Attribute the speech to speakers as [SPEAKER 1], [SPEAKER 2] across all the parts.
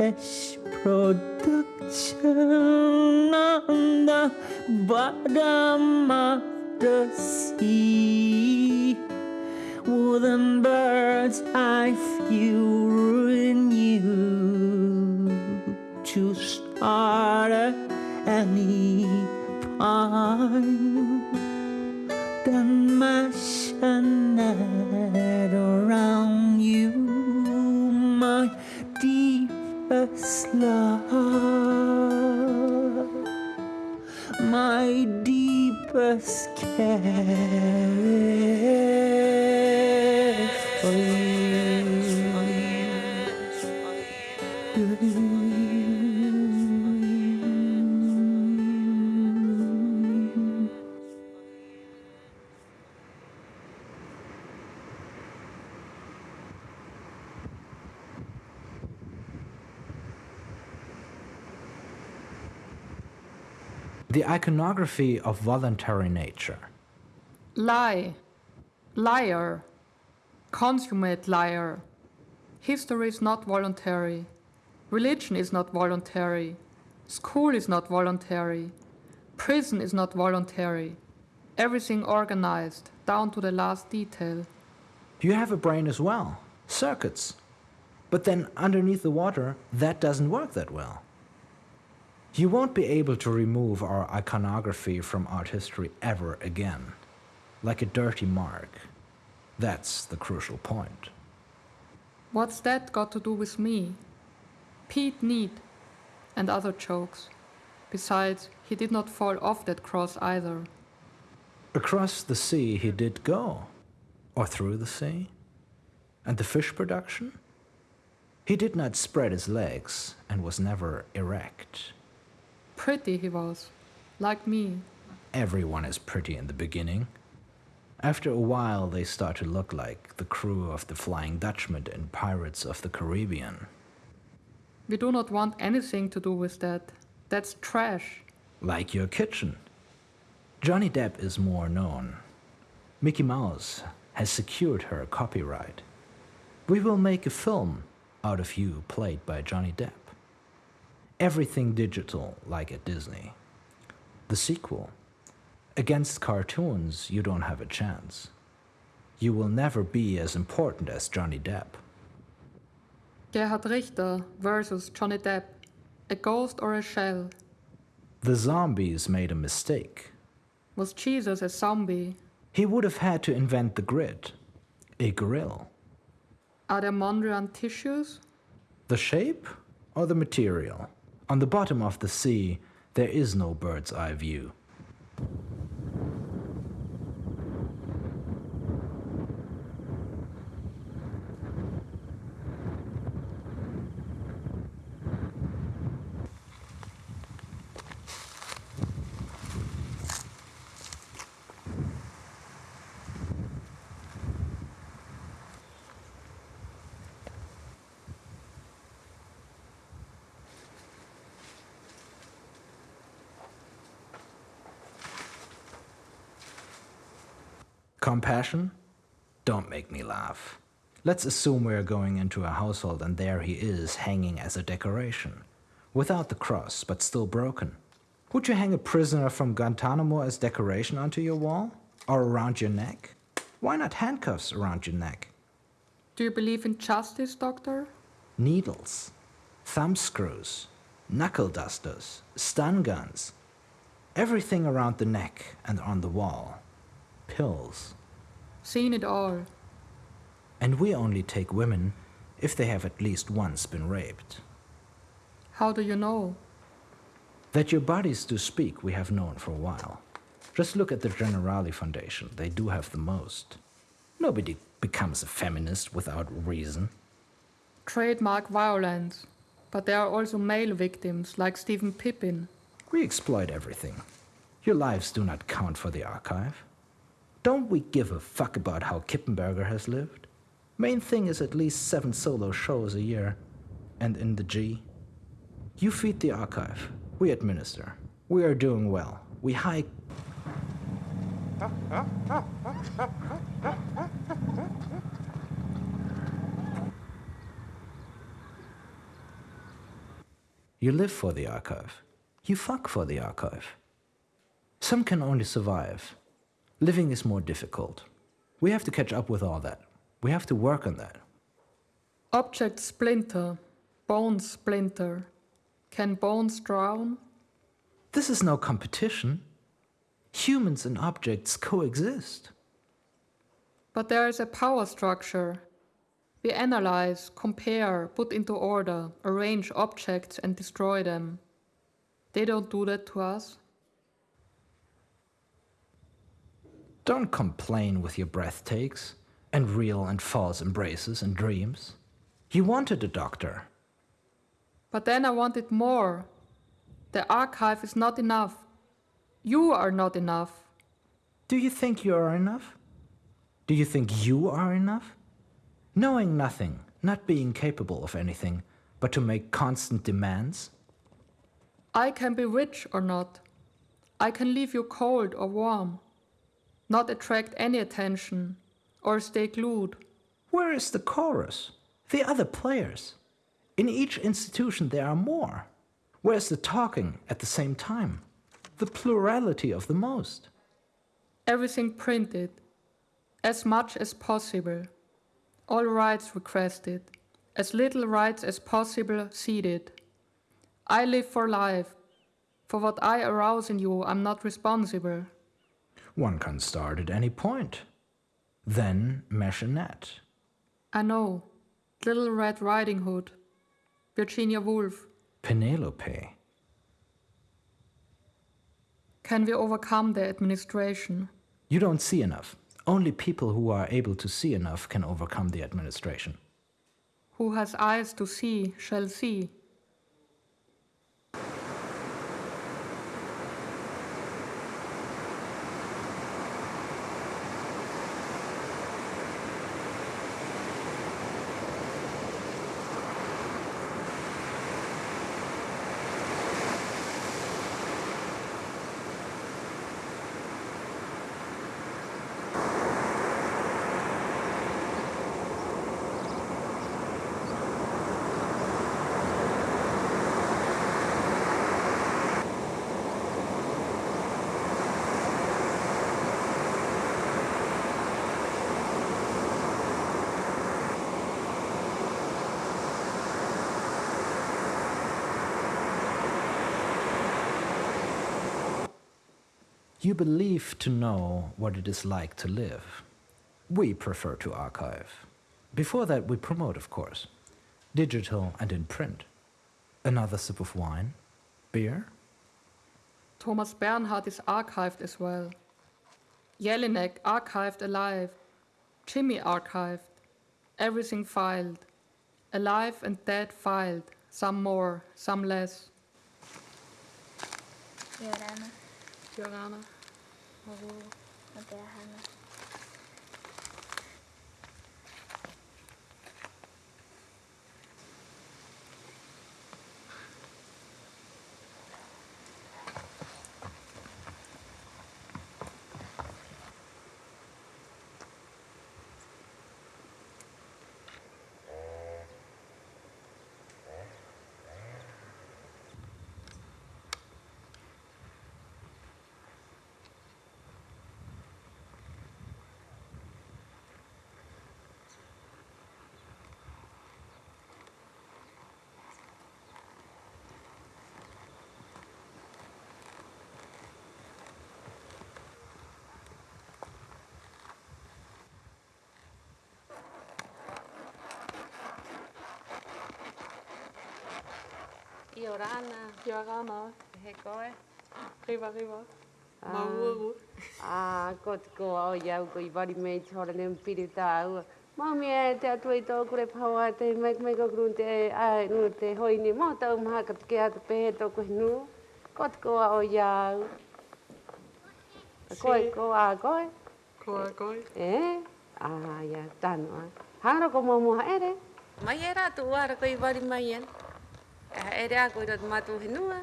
[SPEAKER 1] fish production on the bottom of the sea. Wooden birds, I feel in you to start any pine. Then mash a love, my deepest care for you.
[SPEAKER 2] The iconography of voluntary nature.
[SPEAKER 3] Lie. Liar. Consummate liar. History is not voluntary. Religion is not voluntary. School is not voluntary. Prison is not voluntary. Everything organized, down to the last detail.
[SPEAKER 2] You have a brain as well, circuits. But then underneath the water, that doesn't work that well. You won't be able to remove our iconography from art history ever again, like a dirty mark. That's the crucial point.
[SPEAKER 3] What's that got to do with me? Pete Need and other jokes. Besides, he did not fall off that cross either.
[SPEAKER 2] Across the sea he did go, or through the sea. And the fish production? He did not spread his legs and was never erect.
[SPEAKER 3] Pretty he was, like me.
[SPEAKER 2] Everyone is pretty in the beginning. After a while, they start to look like the crew of the Flying Dutchman and Pirates of the Caribbean.
[SPEAKER 3] We do not want anything to do with that. That's trash.
[SPEAKER 2] Like your kitchen. Johnny Depp is more known. Mickey Mouse has secured her copyright. We will make a film out of you played by Johnny Depp. Everything digital like at Disney. The sequel. Against cartoons, you don't have a chance. You will never be as important as Johnny Depp.
[SPEAKER 3] Gerhard Richter versus Johnny Depp. A ghost or a shell?
[SPEAKER 2] The zombies made a mistake.
[SPEAKER 3] Was Jesus a zombie?
[SPEAKER 2] He would have had to invent the grid, a grill.
[SPEAKER 3] Are there Mondrian tissues?
[SPEAKER 2] The shape or the material? On the bottom of the sea, there is no bird's eye view. Compassion? Don't make me laugh. Let's assume we're going into a household and there he is hanging as a decoration. Without the cross, but still broken. Would you hang a prisoner from Guantanamo as decoration onto your wall? Or around your neck? Why not handcuffs around your neck?
[SPEAKER 3] Do you believe in justice, Doctor?
[SPEAKER 2] Needles, thumb screws, knuckle dusters, stun guns. Everything around the neck and on the wall. Pills.
[SPEAKER 3] Seen it all.
[SPEAKER 2] And we only take women if they have at least once been raped.
[SPEAKER 3] How do you know?
[SPEAKER 2] That your bodies do speak, we have known for a while. Just look at the Generali Foundation, they do have the most. Nobody becomes a feminist without reason.
[SPEAKER 3] Trademark violence. But there are also male victims, like Stephen Pippin.
[SPEAKER 2] We exploit everything. Your lives do not count for the archive. Don't we give a fuck about how Kippenberger has lived? Main thing is at least seven solo shows a year. And in the G. You feed the archive. We administer. We are doing well. We hike. You live for the archive. You fuck for the archive. Some can only survive. Living is more difficult. We have to catch up with all that. We have to work on that.
[SPEAKER 3] Objects splinter, bones splinter. Can bones drown?
[SPEAKER 2] This is no competition. Humans and objects coexist.
[SPEAKER 3] But there is a power structure. We analyze, compare, put into order, arrange objects and destroy them. They don't do that to us.
[SPEAKER 2] Don't complain with your breath takes and real and false embraces and dreams. You wanted a doctor.
[SPEAKER 3] But then I wanted more. The archive is not enough. You are not enough.
[SPEAKER 2] Do you think you are enough? Do you think you are enough? Knowing nothing, not being capable of anything, but to make constant demands?
[SPEAKER 3] I can be rich or not. I can leave you cold or warm. Not attract any attention or stay glued.
[SPEAKER 2] Where is the chorus? The other players? In each institution there are more. Where's the talking at the same time? The plurality of the most.
[SPEAKER 3] Everything printed. As much as possible. All rights requested. As little rights as possible ceded. I live for life. For what I arouse in you, I'm not responsible.
[SPEAKER 2] One can start at any point. Then mesh a net.
[SPEAKER 3] I know. Little Red Riding Hood. Virginia Woolf.
[SPEAKER 2] Penelope.
[SPEAKER 3] Can we overcome the administration?
[SPEAKER 2] You don't see enough. Only people who are able to see enough can overcome the administration.
[SPEAKER 3] Who has eyes to see shall see.
[SPEAKER 2] You believe to know what it is like to live. We prefer to archive. Before that, we promote, of course. Digital and in print. Another sip of wine? Beer?
[SPEAKER 3] Thomas Bernhard is archived as well. Jelinek archived alive. Jimmy archived. Everything filed. Alive and dead filed. Some more, some less.
[SPEAKER 4] Joranna,
[SPEAKER 3] 我
[SPEAKER 4] 干了，我我
[SPEAKER 5] 给
[SPEAKER 3] 他
[SPEAKER 5] 了。Kia ora ana. Kia ora ana. He koe.
[SPEAKER 3] Riva, riva. Mau
[SPEAKER 5] Ah, ko te ko au iau ko i wari mei te hora nem piri tā ua. Mau mea e te atua i tōku re pāua te mek mek okurun te ai nu te hoi ni mō tau maha ka ke atu pehe tōku hinu. Ko te ko au iau. Koe, koe, a koe.
[SPEAKER 3] Koe, koe.
[SPEAKER 5] E? Ah, ia, tānua. Hāra ko mō mō haere. Mai e rātu uāra ko i wari mai e e rea koe rata mātou henua.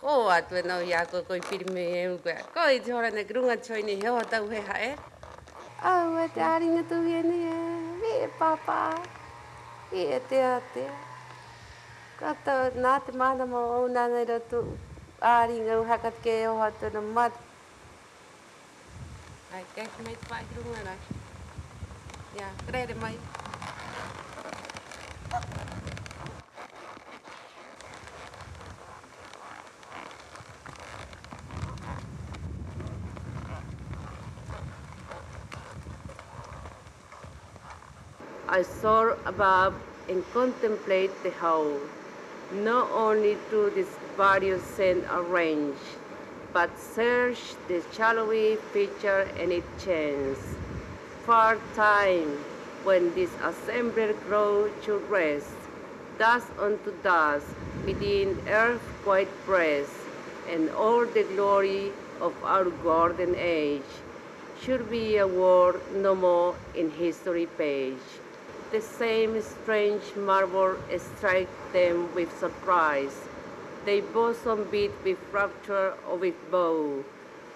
[SPEAKER 5] Ko atu e nau i a koe koe pirime e un koe. Ko i te horana ki runga choi ni he tau he hae. Au e te aringa tu e ni e. Mi e papa. Mi e te ate. Ko atu nā te mana mo au nana i ratu. Aringa u hakat ke e oha tu na mātou. Ai, kei mai mei te pai runga rai. Ia, kreere mai. Ia, mai. I soar above and contemplate the whole, not only through this various scent arrange, but search the shadowy feature and its chance. Far time when this assembled grow to rest, dust unto dust within earth's quiet breast, and all the glory of our golden age. Should be a word no more in history page the same strange marvel strike them with surprise. They bosom beat with rapture or with bow,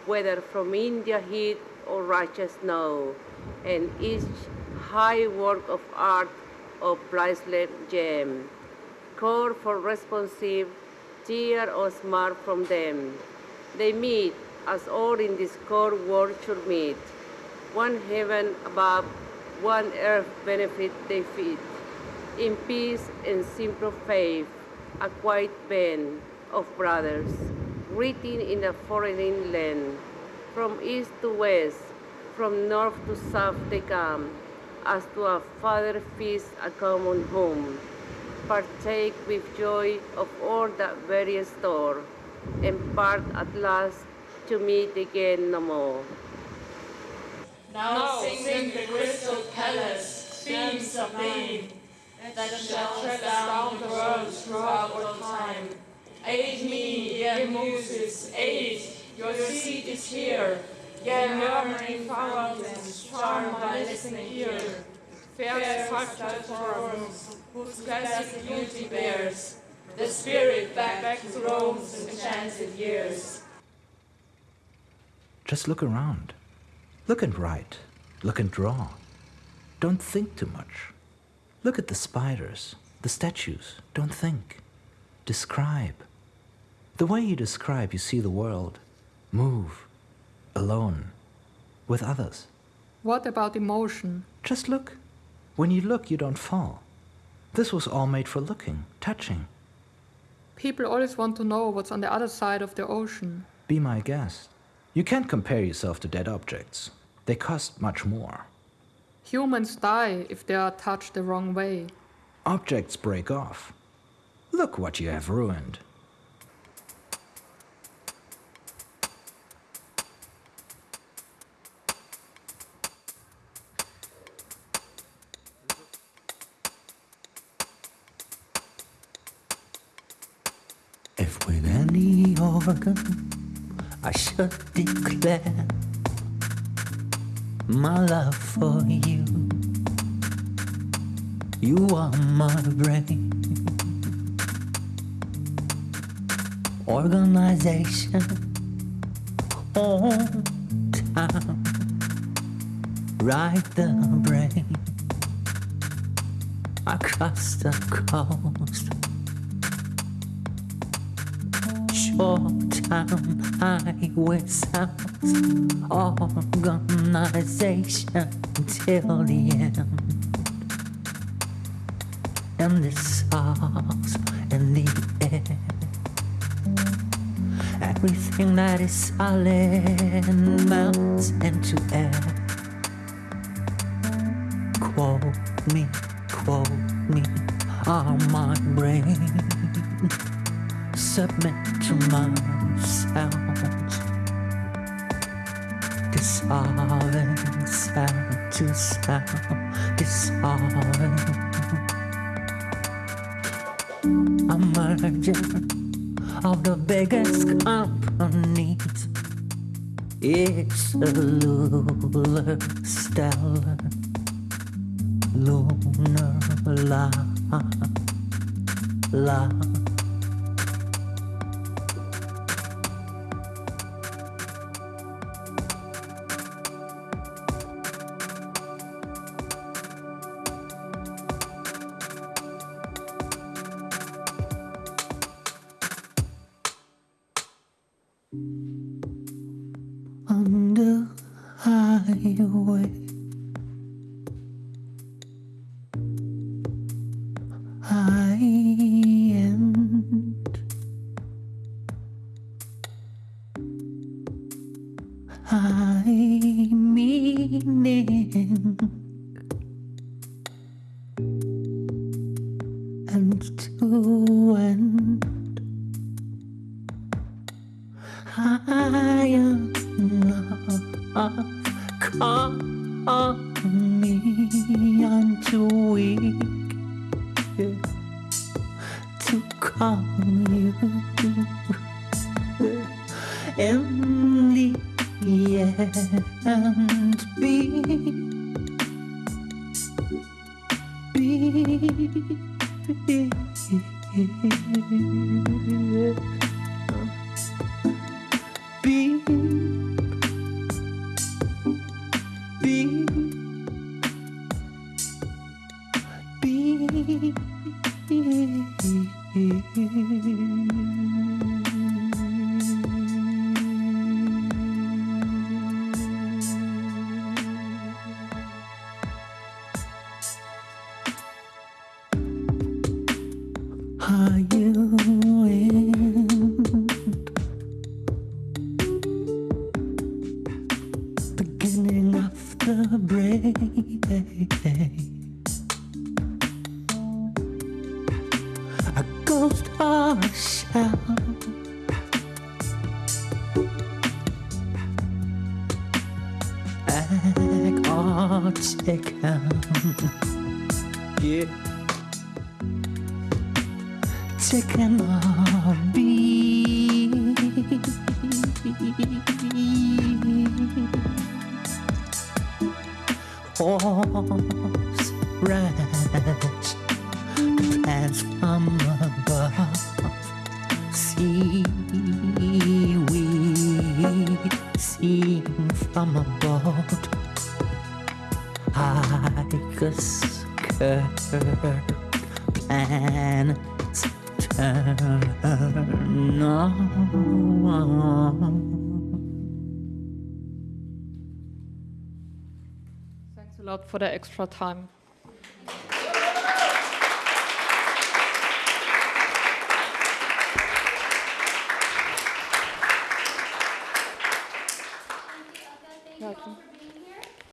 [SPEAKER 5] whether from India heat or Russia snow, and each high work of art or priceless gem. Call for responsive, tear or smart from them. They meet, as all in this core world should meet, one heaven above one earth benefit they feed. In peace and simple faith, a quiet band of brothers, written in a foreign land. From east to west, from north to south they come, as to a father feast a common home. Partake with joy of all that various store, and part at last to meet again no more.
[SPEAKER 6] Now sing the crystal palace, beams of being, that shall tread down the world throughout all time. Aid me, ye muses, aid, your seat is here, ye murmuring fountains, charm my listening ear. Fair sculptured forms, whose classic beauty bears, the spirit back, back to Rome's enchanted years.
[SPEAKER 2] Just look around. Look and write. Look and draw. Don't think too much. Look at the spiders, the statues. Don't think. Describe. The way you describe, you see the world. Move. Alone. With others.
[SPEAKER 3] What about emotion?
[SPEAKER 2] Just look. When you look, you don't fall. This was all made for looking, touching.
[SPEAKER 3] People always want to know what's on the other side of the ocean.
[SPEAKER 2] Be my guest. You can't compare yourself to dead objects. They cost much more.
[SPEAKER 3] Humans die if they are touched the wrong way.
[SPEAKER 2] Objects break off. Look what you have ruined.
[SPEAKER 1] If with any organ I should declare my love for you. You are my brain. Organization, hometown, right the brain across the coast. Short town highway sounds organization till the end. And the stars in the air. Everything that is solid melts into air. Quote me, quote me, on my brain. Submit to my Sound to sound, dissolving. A merger of the biggest companies. It's a lunar, stellar, lunar la, la. Way. Weak to call you. In the end, chicken. Yeah. Chicken or beef. Horse ranch plants from above. Seaweed seen from a planets turn on.
[SPEAKER 3] Thanks a lot for the extra time.